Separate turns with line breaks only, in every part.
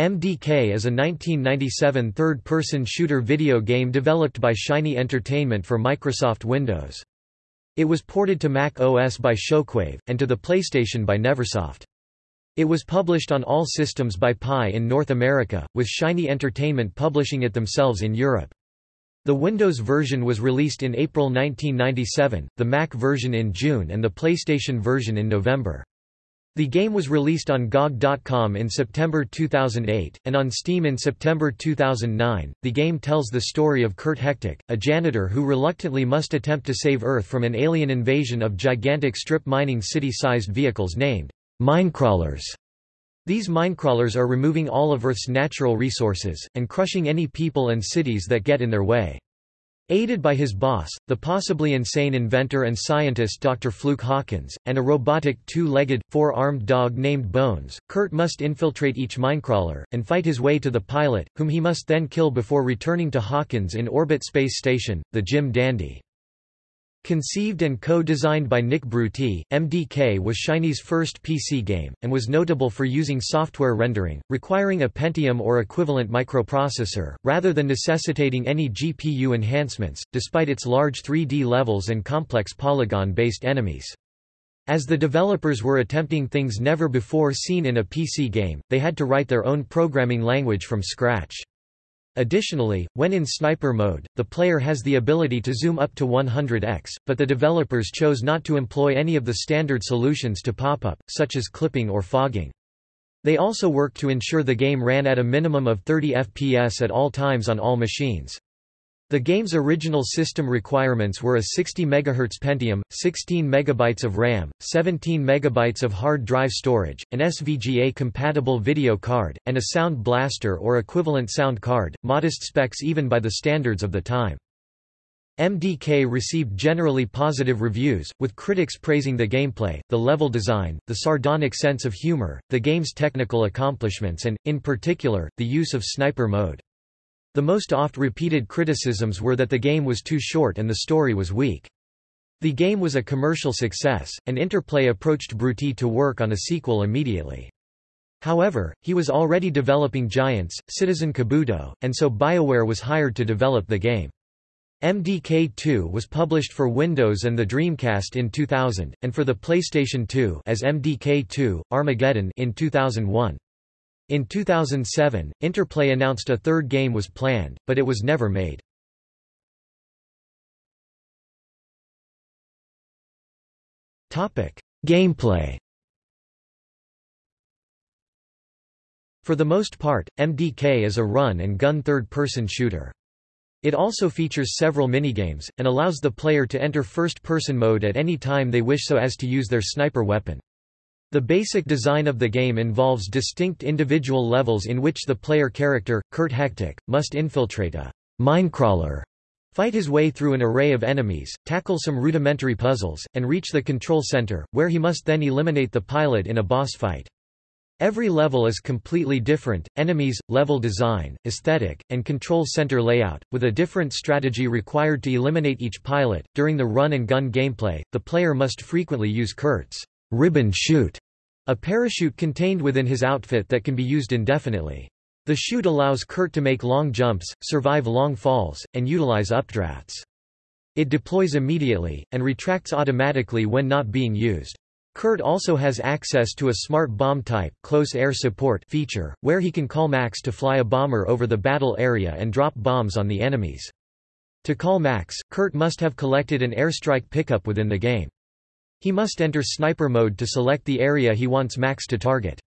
MDK is a 1997 third-person shooter video game developed by Shiny Entertainment for Microsoft Windows. It was ported to Mac OS by Shockwave, and to the PlayStation by Neversoft. It was published on all systems by Pi in North America, with Shiny Entertainment publishing it themselves in Europe. The Windows version was released in April 1997, the Mac version in June and the PlayStation version in November. The game was released on GOG.com in September 2008, and on Steam in September 2009. The game tells the story of Kurt Hectic, a janitor who reluctantly must attempt to save Earth from an alien invasion of gigantic strip mining city-sized vehicles named minecrawlers. These minecrawlers are removing all of Earth's natural resources, and crushing any people and cities that get in their way. Aided by his boss, the possibly insane inventor and scientist Dr. Fluke Hawkins, and a robotic two-legged, four-armed dog named Bones, Kurt must infiltrate each minecrawler, and fight his way to the pilot, whom he must then kill before returning to Hawkins in orbit space station, the Jim Dandy. Conceived and co-designed by Nick Bruty, MDK was Shiny's first PC game, and was notable for using software rendering, requiring a Pentium or equivalent microprocessor, rather than necessitating any GPU enhancements, despite its large 3D levels and complex polygon-based enemies. As the developers were attempting things never before seen in a PC game, they had to write their own programming language from scratch. Additionally, when in sniper mode, the player has the ability to zoom up to 100x, but the developers chose not to employ any of the standard solutions to pop-up, such as clipping or fogging. They also worked to ensure the game ran at a minimum of 30 FPS at all times on all machines. The game's original system requirements were a 60 MHz Pentium, 16 MB of RAM, 17 MB of hard drive storage, an SVGA-compatible video card, and a Sound Blaster or equivalent sound card, modest specs even by the standards of the time. MDK received generally positive reviews, with critics praising the gameplay, the level design, the sardonic sense of humor, the game's technical accomplishments and, in particular, the use of sniper mode. The most oft-repeated criticisms were that the game was too short and the story was weak. The game was a commercial success, and Interplay approached Bruty to work on a sequel immediately. However, he was already developing Giants, Citizen Kabuto, and so BioWare was hired to develop the game. MDK2 was published for Windows and the Dreamcast in 2000, and for the PlayStation 2 as MDK2, Armageddon in 2001. In 2007, Interplay announced a third game was planned, but it was never made. Gameplay For the most part, MDK is a run-and-gun third-person shooter. It also features several minigames, and allows the player to enter first-person mode at any time they wish so as to use their sniper weapon. The basic design of the game involves distinct individual levels in which the player character, Kurt Hectic, must infiltrate a minecrawler, fight his way through an array of enemies, tackle some rudimentary puzzles, and reach the control center, where he must then eliminate the pilot in a boss fight. Every level is completely different, enemies, level design, aesthetic, and control center layout, with a different strategy required to eliminate each pilot. During the run and gun gameplay, the player must frequently use Kurt's ribbon chute, a parachute contained within his outfit that can be used indefinitely. The chute allows Kurt to make long jumps, survive long falls, and utilize updrafts. It deploys immediately, and retracts automatically when not being used. Kurt also has access to a smart bomb type close air support feature, where he can call Max to fly a bomber over the battle area and drop bombs on the enemies. To call Max, Kurt must have collected an airstrike pickup within the game. He must enter sniper mode to select the area he wants Max to target.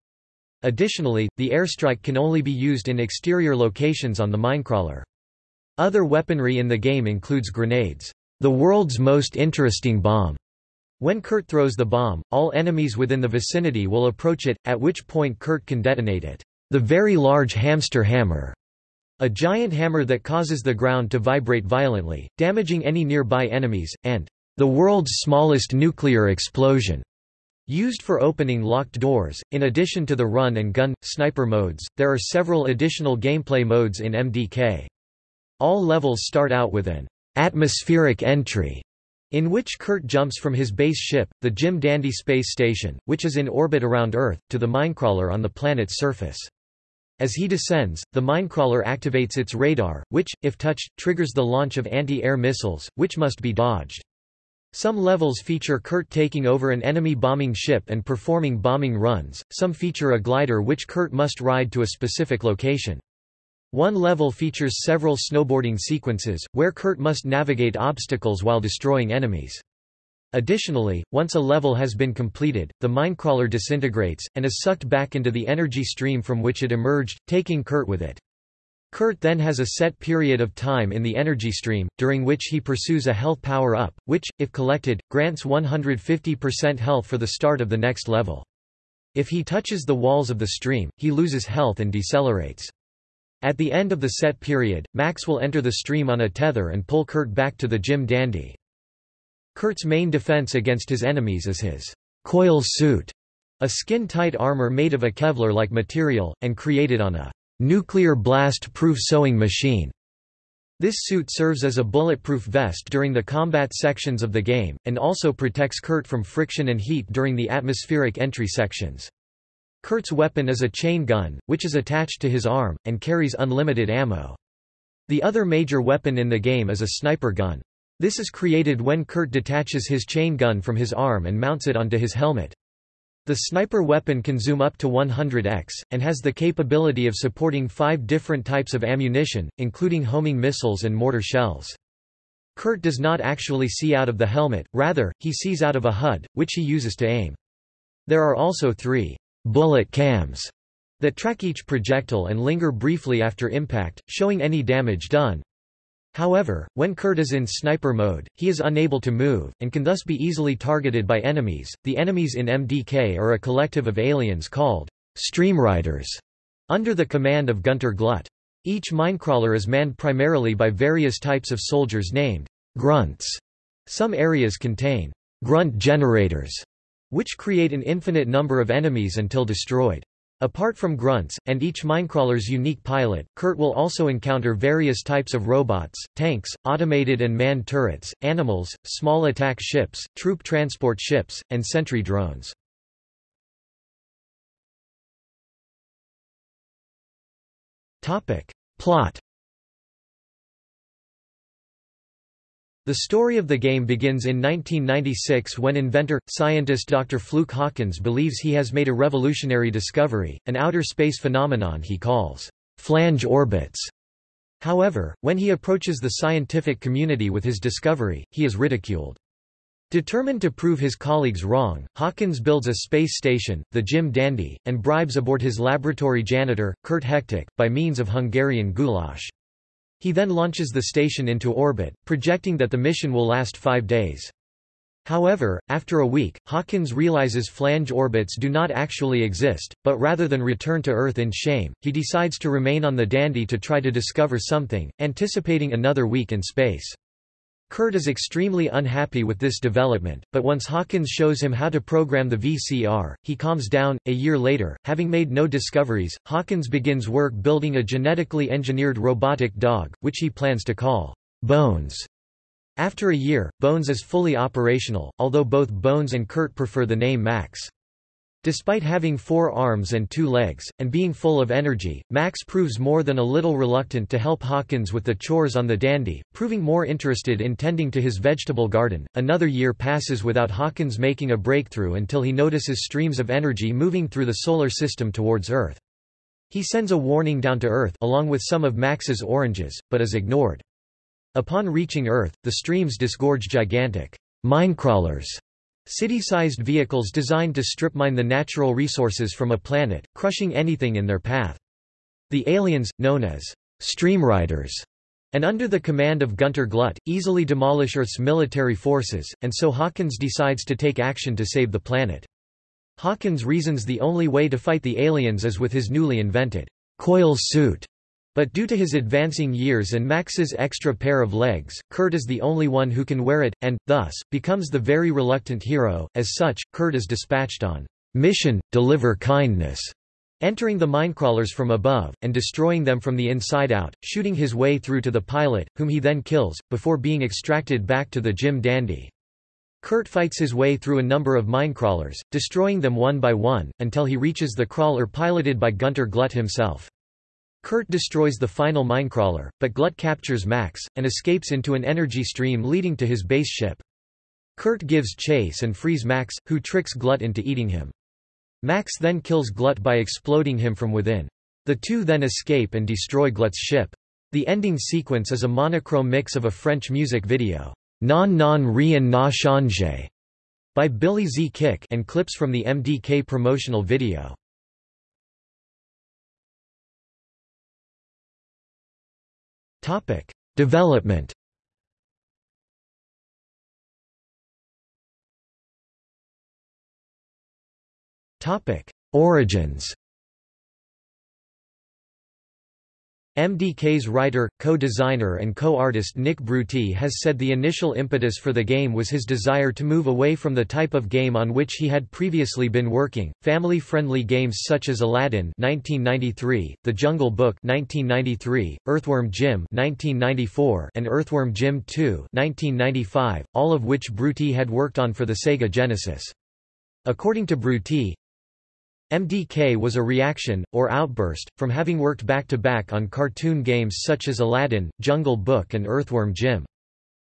Additionally, the airstrike can only be used in exterior locations on the minecrawler. Other weaponry in the game includes grenades, the world's most interesting bomb. When Kurt throws the bomb, all enemies within the vicinity will approach it, at which point Kurt can detonate it. The very large hamster hammer, a giant hammer that causes the ground to vibrate violently, damaging any nearby enemies, and the world's smallest nuclear explosion. Used for opening locked doors, in addition to the run and gun, sniper modes, there are several additional gameplay modes in MDK. All levels start out with an atmospheric entry, in which Kurt jumps from his base ship, the Jim Dandy space station, which is in orbit around Earth, to the minecrawler on the planet's surface. As he descends, the minecrawler activates its radar, which, if touched, triggers the launch of anti-air missiles, which must be dodged. Some levels feature Kurt taking over an enemy bombing ship and performing bombing runs, some feature a glider which Kurt must ride to a specific location. One level features several snowboarding sequences, where Kurt must navigate obstacles while destroying enemies. Additionally, once a level has been completed, the minecrawler disintegrates, and is sucked back into the energy stream from which it emerged, taking Kurt with it. Kurt then has a set period of time in the energy stream, during which he pursues a health power-up, which, if collected, grants 150% health for the start of the next level. If he touches the walls of the stream, he loses health and decelerates. At the end of the set period, Max will enter the stream on a tether and pull Kurt back to the Jim Dandy. Kurt's main defense against his enemies is his coil suit, a skin-tight armor made of a Kevlar-like material, and created on a nuclear blast-proof sewing machine. This suit serves as a bulletproof vest during the combat sections of the game, and also protects Kurt from friction and heat during the atmospheric entry sections. Kurt's weapon is a chain gun, which is attached to his arm, and carries unlimited ammo. The other major weapon in the game is a sniper gun. This is created when Kurt detaches his chain gun from his arm and mounts it onto his helmet. The sniper weapon can zoom up to 100x, and has the capability of supporting five different types of ammunition, including homing missiles and mortar shells. Kurt does not actually see out of the helmet, rather, he sees out of a HUD, which he uses to aim. There are also three bullet cams that track each projectile and linger briefly after impact, showing any damage done. However, when Kurt is in sniper mode, he is unable to move, and can thus be easily targeted by enemies. The enemies in MDK are a collective of aliens called Streamriders, under the command of Gunter Glut. Each minecrawler is manned primarily by various types of soldiers named grunts. Some areas contain grunt generators, which create an infinite number of enemies until destroyed. Apart from grunts, and each minecrawler's unique pilot, Kurt will also encounter various types of robots, tanks, automated and manned turrets, animals, small attack ships, troop transport ships, and sentry drones. Plot The story of the game begins in 1996 when inventor, scientist Dr. Fluke Hawkins believes he has made a revolutionary discovery, an outer space phenomenon he calls flange orbits. However, when he approaches the scientific community with his discovery, he is ridiculed. Determined to prove his colleagues wrong, Hawkins builds a space station, the Jim Dandy, and bribes aboard his laboratory janitor, Kurt Hectic, by means of Hungarian goulash. He then launches the station into orbit, projecting that the mission will last five days. However, after a week, Hawkins realizes flange orbits do not actually exist, but rather than return to Earth in shame, he decides to remain on the Dandy to try to discover something, anticipating another week in space. Kurt is extremely unhappy with this development, but once Hawkins shows him how to program the VCR, he calms down. A year later, having made no discoveries, Hawkins begins work building a genetically engineered robotic dog, which he plans to call Bones. After a year, Bones is fully operational, although both Bones and Kurt prefer the name Max. Despite having four arms and two legs, and being full of energy, Max proves more than a little reluctant to help Hawkins with the chores on the dandy, proving more interested in tending to his vegetable garden. Another year passes without Hawkins making a breakthrough until he notices streams of energy moving through the solar system towards Earth. He sends a warning down to Earth along with some of Max's oranges, but is ignored. Upon reaching Earth, the streams disgorge gigantic minecrawlers City-sized vehicles designed to strip mine the natural resources from a planet, crushing anything in their path. The aliens, known as Streamriders, and under the command of Gunter Glut, easily demolish Earth's military forces, and so Hawkins decides to take action to save the planet. Hawkins reasons the only way to fight the aliens is with his newly invented coil suit, but due to his advancing years and Max's extra pair of legs, Kurt is the only one who can wear it, and, thus, becomes the very reluctant hero. As such, Kurt is dispatched on mission, deliver kindness, entering the minecrawlers from above, and destroying them from the inside out, shooting his way through to the pilot, whom he then kills, before being extracted back to the Jim Dandy. Kurt fights his way through a number of minecrawlers, destroying them one by one, until he reaches the crawler piloted by Gunter Glut himself. Kurt destroys the final minecrawler, but Glut captures Max, and escapes into an energy stream leading to his base ship. Kurt gives chase and frees Max, who tricks Glut into eating him. Max then kills Glut by exploding him from within. The two then escape and destroy Glut's ship. The ending sequence is a monochrome mix of a French music video, Non non rien n'a changé, by Billy Ze Kick and clips from the MDK promotional video. Topic: Development. Topic: Origins. MDK's writer, co-designer and co-artist Nick Bruty has said the initial impetus for the game was his desire to move away from the type of game on which he had previously been working, family-friendly games such as Aladdin 1993, The Jungle Book 1993, Earthworm Jim 1994, and Earthworm Jim 2 1995, all of which Bruty had worked on for the Sega Genesis. According to Bruty, MDK was a reaction, or outburst, from having worked back-to-back -back on cartoon games such as Aladdin, Jungle Book and Earthworm Jim.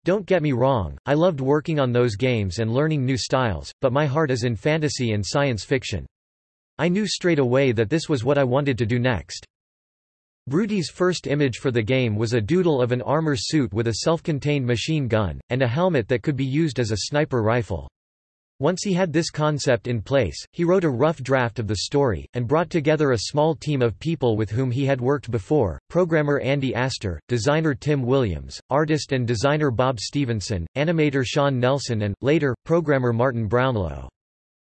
Don't get me wrong, I loved working on those games and learning new styles, but my heart is in fantasy and science fiction. I knew straight away that this was what I wanted to do next. Bruty's first image for the game was a doodle of an armor suit with a self-contained machine gun, and a helmet that could be used as a sniper rifle. Once he had this concept in place, he wrote a rough draft of the story, and brought together a small team of people with whom he had worked before, programmer Andy Astor, designer Tim Williams, artist and designer Bob Stevenson, animator Sean Nelson and, later, programmer Martin Brownlow.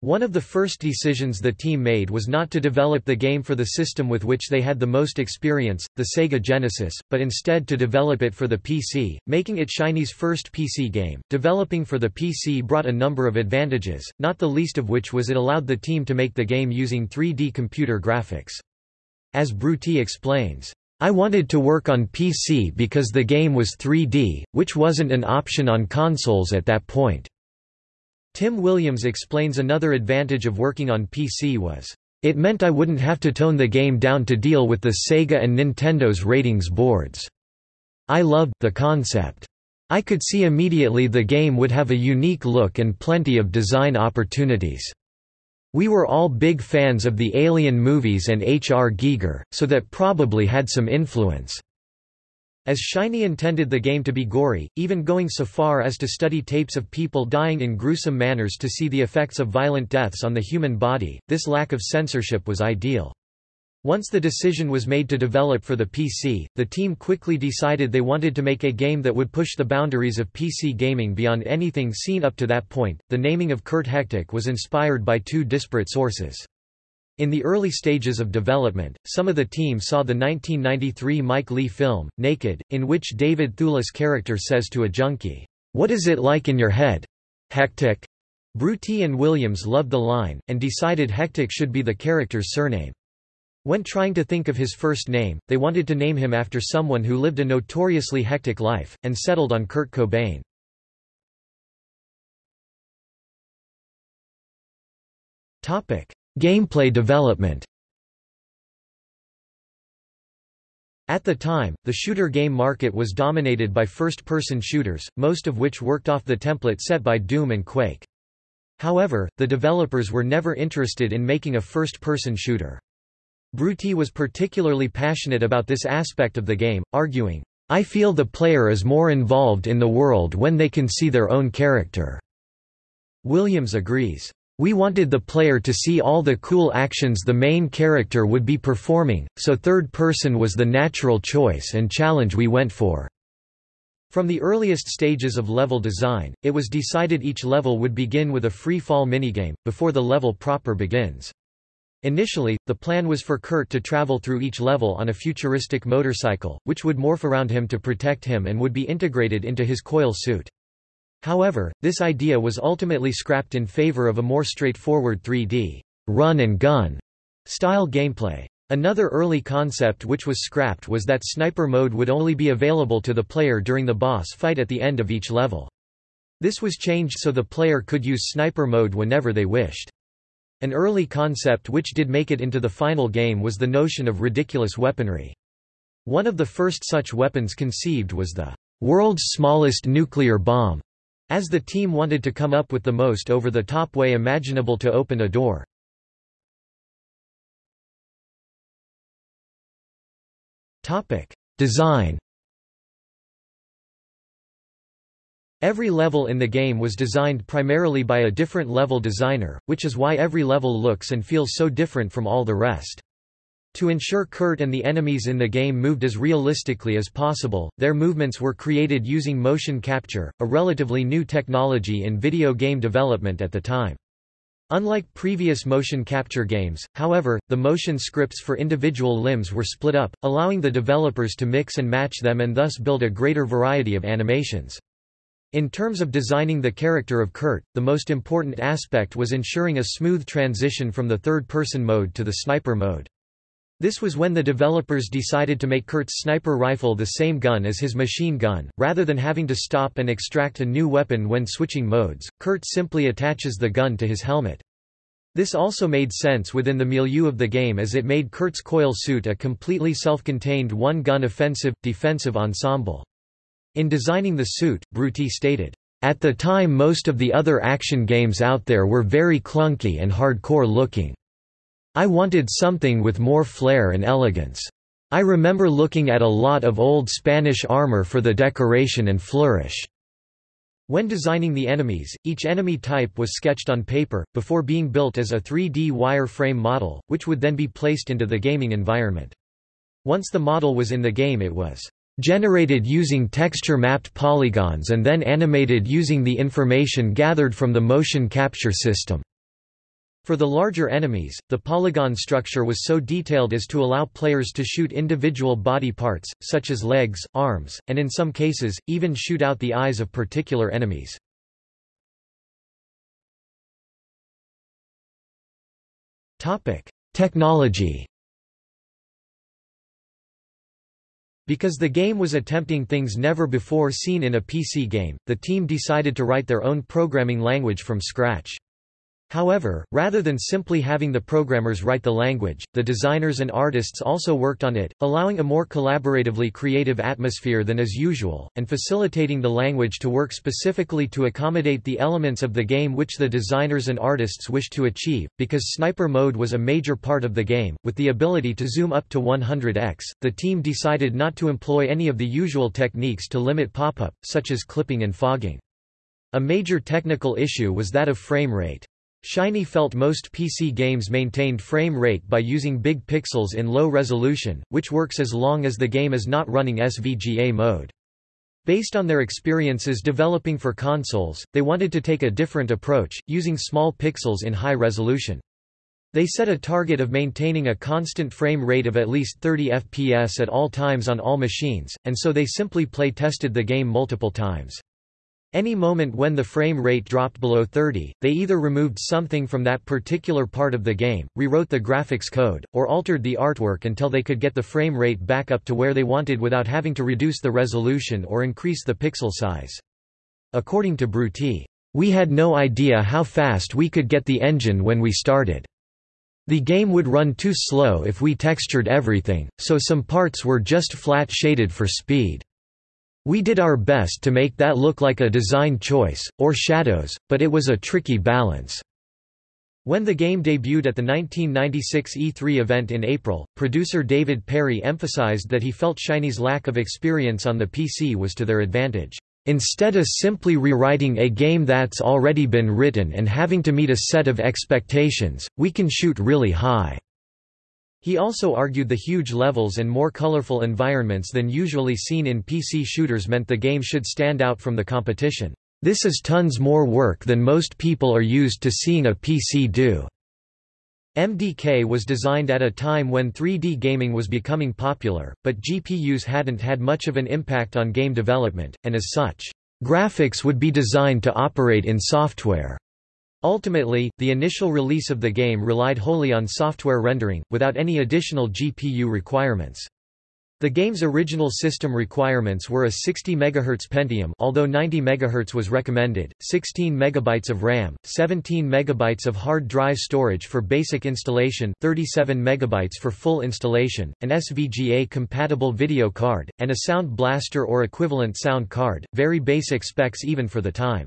One of the first decisions the team made was not to develop the game for the system with which they had the most experience, the Sega Genesis, but instead to develop it for the PC, making it Shiny's first PC game. Developing for the PC brought a number of advantages, not the least of which was it allowed the team to make the game using 3D computer graphics. As Bruty explains, I wanted to work on PC because the game was 3D, which wasn't an option on consoles at that point. Tim Williams explains another advantage of working on PC was, "...it meant I wouldn't have to tone the game down to deal with the Sega and Nintendo's ratings boards. I loved the concept. I could see immediately the game would have a unique look and plenty of design opportunities." We were all big fans of the Alien movies and H.R. Giger, so that probably had some influence. As Shiny intended the game to be gory, even going so far as to study tapes of people dying in gruesome manners to see the effects of violent deaths on the human body, this lack of censorship was ideal. Once the decision was made to develop for the PC, the team quickly decided they wanted to make a game that would push the boundaries of PC gaming beyond anything seen up to that point. The naming of Kurt Hectic was inspired by two disparate sources. In the early stages of development, some of the team saw the 1993 Mike Leigh film, Naked, in which David Thewlis' character says to a junkie, "'What is it like in your head? Hectic?' Bruty and Williams loved the line, and decided Hectic should be the character's surname. When trying to think of his first name, they wanted to name him after someone who lived a notoriously hectic life, and settled on Kurt Cobain. Gameplay development At the time, the shooter game market was dominated by first-person shooters, most of which worked off the template set by Doom and Quake. However, the developers were never interested in making a first-person shooter. Bruty was particularly passionate about this aspect of the game, arguing, I feel the player is more involved in the world when they can see their own character. Williams agrees. We wanted the player to see all the cool actions the main character would be performing, so third person was the natural choice and challenge we went for. From the earliest stages of level design, it was decided each level would begin with a free-fall minigame, before the level proper begins. Initially, the plan was for Kurt to travel through each level on a futuristic motorcycle, which would morph around him to protect him and would be integrated into his coil suit. However, this idea was ultimately scrapped in favor of a more straightforward 3D run and gun style gameplay. Another early concept which was scrapped was that sniper mode would only be available to the player during the boss fight at the end of each level. This was changed so the player could use sniper mode whenever they wished. An early concept which did make it into the final game was the notion of ridiculous weaponry. One of the first such weapons conceived was the world's smallest nuclear bomb, as the team wanted to come up with the most over-the-top way imaginable to open a door. Design Every level in the game was designed primarily by a different level designer, which is why every level looks and feels so different from all the rest. To ensure Kurt and the enemies in the game moved as realistically as possible, their movements were created using motion capture, a relatively new technology in video game development at the time. Unlike previous motion capture games, however, the motion scripts for individual limbs were split up, allowing the developers to mix and match them and thus build a greater variety of animations. In terms of designing the character of Kurt, the most important aspect was ensuring a smooth transition from the third-person mode to the sniper mode. This was when the developers decided to make Kurt's sniper rifle the same gun as his machine gun. Rather than having to stop and extract a new weapon when switching modes, Kurt simply attaches the gun to his helmet. This also made sense within the milieu of the game as it made Kurt's coil suit a completely self-contained one-gun offensive-defensive ensemble. In designing the suit, Bruty stated, "...at the time most of the other action games out there were very clunky and hardcore looking. I wanted something with more flair and elegance. I remember looking at a lot of old Spanish armor for the decoration and flourish." When designing the enemies, each enemy type was sketched on paper, before being built as a 3D wireframe model, which would then be placed into the gaming environment. Once the model was in the game it was generated using texture-mapped polygons and then animated using the information gathered from the motion capture system. For the larger enemies, the polygon structure was so detailed as to allow players to shoot individual body parts, such as legs, arms, and in some cases, even shoot out the eyes of particular enemies. Technology Because the game was attempting things never before seen in a PC game, the team decided to write their own programming language from scratch. However, rather than simply having the programmers write the language, the designers and artists also worked on it, allowing a more collaboratively creative atmosphere than is usual, and facilitating the language to work specifically to accommodate the elements of the game which the designers and artists wished to achieve. Because sniper mode was a major part of the game, with the ability to zoom up to 100x, the team decided not to employ any of the usual techniques to limit pop-up, such as clipping and fogging. A major technical issue was that of frame rate. Shiny felt most PC games maintained frame rate by using big pixels in low resolution, which works as long as the game is not running SVGA mode. Based on their experiences developing for consoles, they wanted to take a different approach, using small pixels in high resolution. They set a target of maintaining a constant frame rate of at least 30 FPS at all times on all machines, and so they simply play-tested the game multiple times. Any moment when the frame rate dropped below 30, they either removed something from that particular part of the game, rewrote the graphics code, or altered the artwork until they could get the frame rate back up to where they wanted without having to reduce the resolution or increase the pixel size. According to Bruty, "...we had no idea how fast we could get the engine when we started. The game would run too slow if we textured everything, so some parts were just flat shaded for speed." We did our best to make that look like a design choice, or shadows, but it was a tricky balance. When the game debuted at the 1996 E3 event in April, producer David Perry emphasized that he felt Shiny's lack of experience on the PC was to their advantage. Instead of simply rewriting a game that's already been written and having to meet a set of expectations, we can shoot really high. He also argued the huge levels and more colorful environments than usually seen in PC shooters meant the game should stand out from the competition. This is tons more work than most people are used to seeing a PC do. MDK was designed at a time when 3D gaming was becoming popular, but GPUs hadn't had much of an impact on game development, and as such, graphics would be designed to operate in software. Ultimately, the initial release of the game relied wholly on software rendering, without any additional GPU requirements. The game's original system requirements were a 60 MHz Pentium although 90 MHz was recommended, 16 MB of RAM, 17 MB of hard drive storage for basic installation 37 MB for full installation, an SVGA-compatible video card, and a Sound Blaster or equivalent sound card, very basic specs even for the time.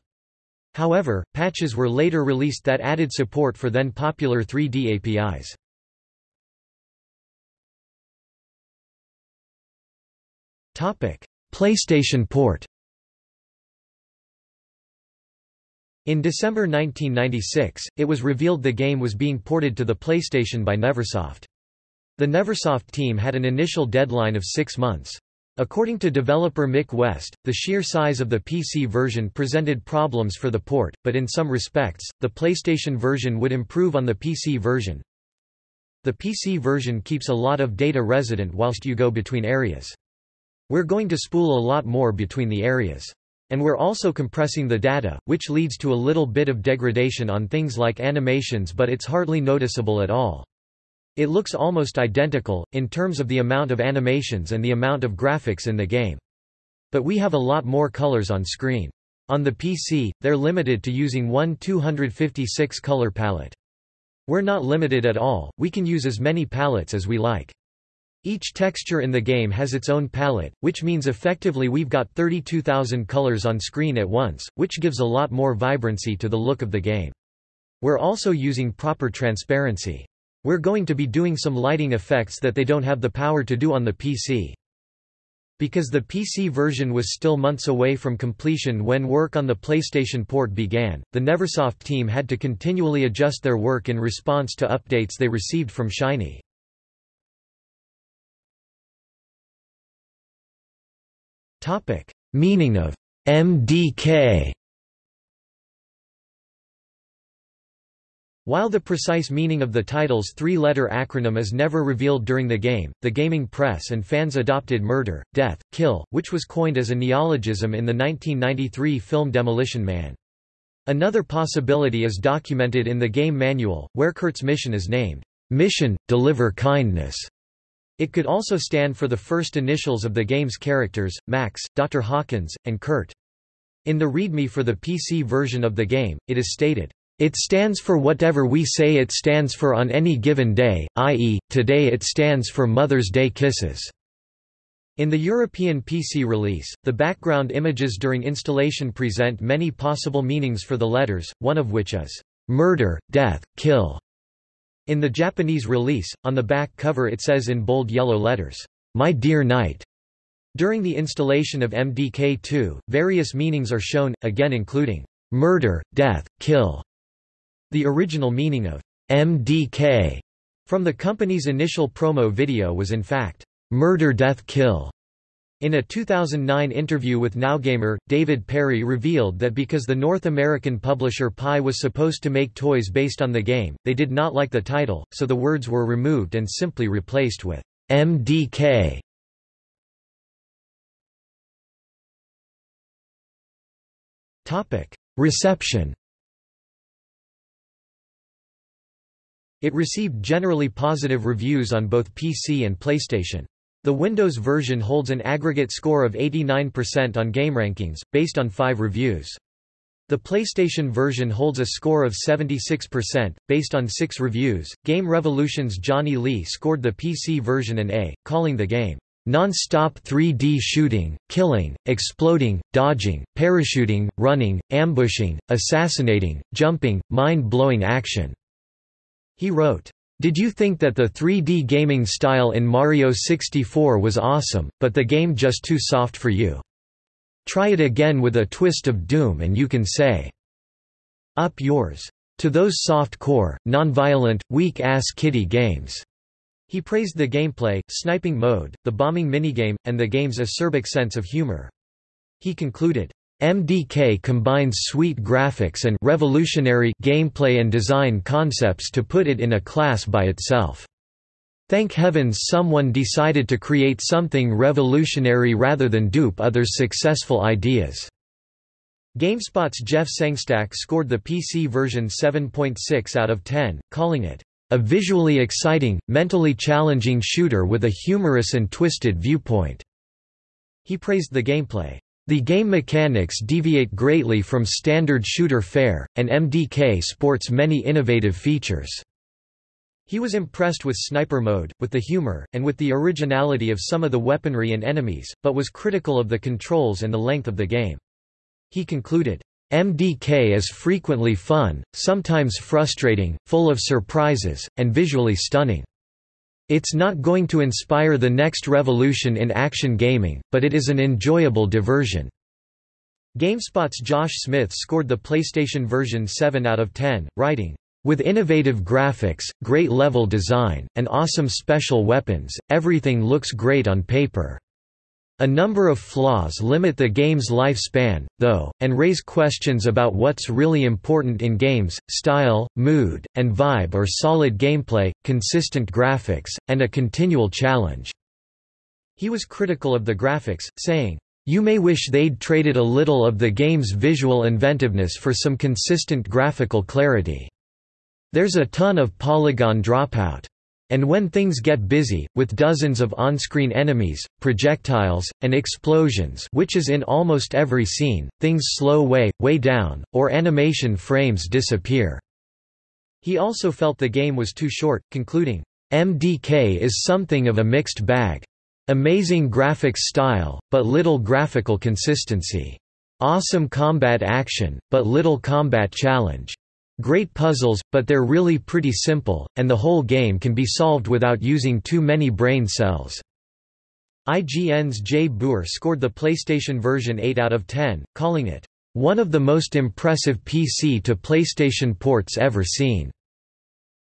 However, patches were later released that added support for then popular 3D APIs. PlayStation port In December 1996, it was revealed the game was being ported to the PlayStation by Neversoft. The Neversoft team had an initial deadline of six months. According to developer Mick West, the sheer size of the PC version presented problems for the port, but in some respects, the PlayStation version would improve on the PC version. The PC version keeps a lot of data resident whilst you go between areas. We're going to spool a lot more between the areas. And we're also compressing the data, which leads to a little bit of degradation on things like animations but it's hardly noticeable at all. It looks almost identical, in terms of the amount of animations and the amount of graphics in the game. But we have a lot more colors on screen. On the PC, they're limited to using one 256 color palette. We're not limited at all, we can use as many palettes as we like. Each texture in the game has its own palette, which means effectively we've got 32,000 colors on screen at once, which gives a lot more vibrancy to the look of the game. We're also using proper transparency. We're going to be doing some lighting effects that they don't have the power to do on the PC. Because the PC version was still months away from completion when work on the PlayStation port began, the Neversoft team had to continually adjust their work in response to updates they received from Shiny. Topic: Meaning of MDK. While the precise meaning of the title's three-letter acronym is never revealed during the game, the gaming press and fans adopted murder, death, kill, which was coined as a neologism in the 1993 film Demolition Man. Another possibility is documented in the game manual, where Kurt's mission is named, Mission, Deliver Kindness. It could also stand for the first initials of the game's characters, Max, Dr. Hawkins, and Kurt. In the README for the PC version of the game, it is stated, "...it stands for whatever we say it stands for on any given day, i.e., today it stands for Mother's Day Kisses." In the European PC release, the background images during installation present many possible meanings for the letters, one of which is, "...murder, death, kill." In the Japanese release, on the back cover it says in bold yellow letters, My Dear Knight. During the installation of MDK2, various meanings are shown, again including murder, death, kill. The original meaning of MDK from the company's initial promo video was in fact murder, death, kill. In a 2009 interview with NowGamer, David Perry revealed that because the North American publisher Pi was supposed to make toys based on the game, they did not like the title, so the words were removed and simply replaced with MDK. Reception It received generally positive reviews on both PC and PlayStation. The Windows version holds an aggregate score of 89% on GameRankings, based on five reviews. The PlayStation version holds a score of 76%, based on six reviews. Game Revolution's Johnny Lee scored the PC version an A, calling the game non-stop 3D shooting, killing, exploding, dodging, parachuting, running, ambushing, assassinating, jumping, mind-blowing action." He wrote, did you think that the 3D gaming style in Mario 64 was awesome, but the game just too soft for you? Try it again with a twist of doom and you can say, Up yours. To those soft-core, non-violent, weak-ass kitty games. He praised the gameplay, sniping mode, the bombing minigame, and the game's acerbic sense of humor. He concluded, MDK combines sweet graphics and revolutionary gameplay and design concepts to put it in a class by itself. Thank heavens someone decided to create something revolutionary rather than dupe others' successful ideas. GameSpot's Jeff Sengstack scored the PC version 7.6 out of 10, calling it a visually exciting, mentally challenging shooter with a humorous and twisted viewpoint." He praised the gameplay. The game mechanics deviate greatly from standard shooter fare, and MDK sports many innovative features. He was impressed with sniper mode, with the humor, and with the originality of some of the weaponry and enemies, but was critical of the controls and the length of the game. He concluded, MDK is frequently fun, sometimes frustrating, full of surprises, and visually stunning. It's not going to inspire the next revolution in action gaming, but it is an enjoyable diversion. GameSpot's Josh Smith scored the PlayStation version 7 out of 10, writing, with innovative graphics, great level design, and awesome special weapons, everything looks great on paper. A number of flaws limit the game's lifespan, though, and raise questions about what's really important in games, style, mood, and vibe or solid gameplay, consistent graphics, and a continual challenge." He was critical of the graphics, saying, you may wish they'd traded a little of the game's visual inventiveness for some consistent graphical clarity. There's a ton of polygon dropout. And when things get busy, with dozens of on-screen enemies, projectiles, and explosions which is in almost every scene, things slow way, way down, or animation frames disappear." He also felt the game was too short, concluding, MDK is something of a mixed bag. Amazing graphics style, but little graphical consistency. Awesome combat action, but little combat challenge. Great puzzles, but they're really pretty simple, and the whole game can be solved without using too many brain cells. IGN's Jay Boor scored the PlayStation version 8 out of 10, calling it, "...one of the most impressive PC to PlayStation ports ever seen",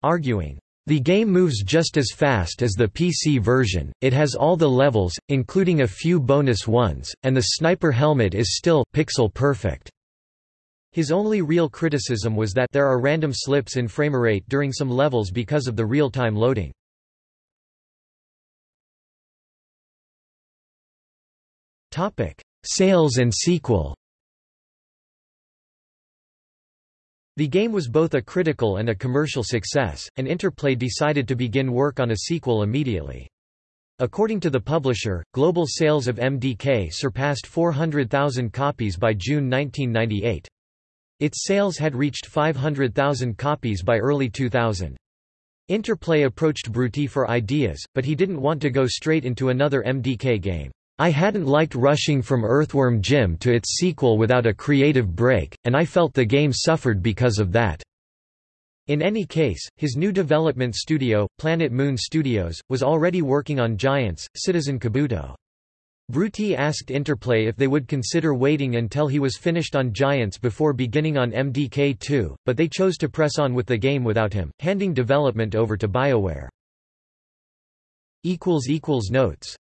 arguing, the game moves just as fast as the PC version, it has all the levels, including a few bonus ones, and the sniper helmet is still pixel perfect. His only real criticism was that there are random slips in framerate during some levels because of the real-time loading. Sales and sequel The game was both a critical and a commercial success, and Interplay decided to begin work on a sequel immediately. According to the publisher, global sales of MDK surpassed 400,000 copies by June 1998. Its sales had reached 500,000 copies by early 2000. Interplay approached Bruty for ideas, but he didn't want to go straight into another MDK game. I hadn't liked rushing from Earthworm Jim to its sequel without a creative break, and I felt the game suffered because of that. In any case, his new development studio, Planet Moon Studios, was already working on Giants, Citizen Kabuto. Bruty asked Interplay if they would consider waiting until he was finished on Giants before beginning on MDK2, but they chose to press on with the game without him, handing development over to BioWare. Notes